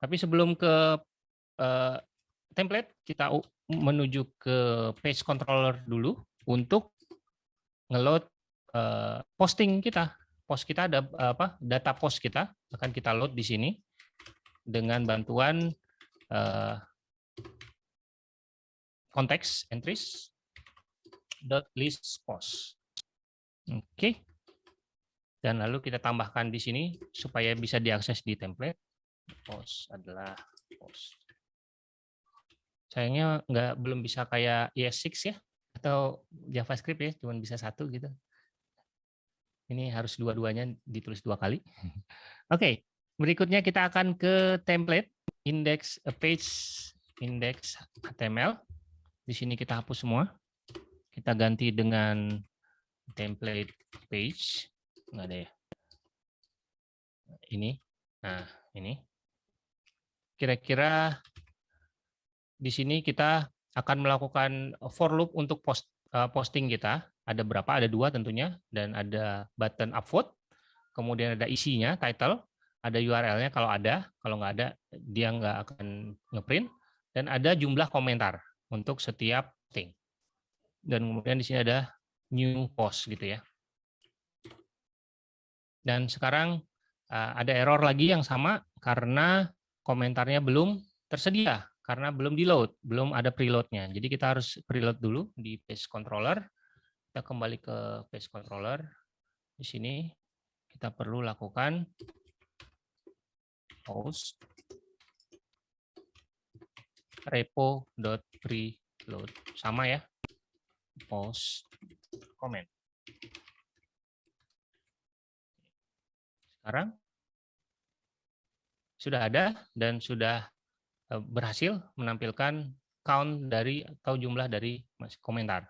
Tapi sebelum ke uh, template, kita menuju ke page controller dulu untuk ngeload uh, posting kita. Post kita ada apa? Data post kita akan kita load di sini dengan bantuan uh, konteks entries dot list post. Oke. Okay. Dan lalu kita tambahkan di sini supaya bisa diakses di template. Post adalah post. Sayangnya nggak belum bisa kayak ES6 ya atau JavaScript ya, cuma bisa satu gitu. Ini harus dua-duanya ditulis dua kali. Oke, okay. berikutnya kita akan ke template index a page index HTML. Di sini kita hapus semua. Kita ganti dengan template page. Enggak ada ya. Ini. Nah, ini. Kira-kira di sini kita akan melakukan for loop untuk post, uh, posting kita. Ada berapa? Ada dua tentunya. Dan ada button upvote. Kemudian ada isinya, title. Ada URL-nya kalau ada. Kalau nggak ada, dia nggak akan ngeprint. Dan ada jumlah komentar untuk setiap posting. Dan kemudian di sini ada new post gitu ya. Dan sekarang uh, ada error lagi yang sama karena komentarnya belum tersedia karena belum di load, belum ada preloadnya. Jadi kita harus preload dulu di page controller. Kita kembali ke page controller. Di sini kita perlu lakukan post repo.preload. Sama ya. Post comment. Sekarang sudah ada dan sudah Eh, berhasil menampilkan count dari atau jumlah dari komentar.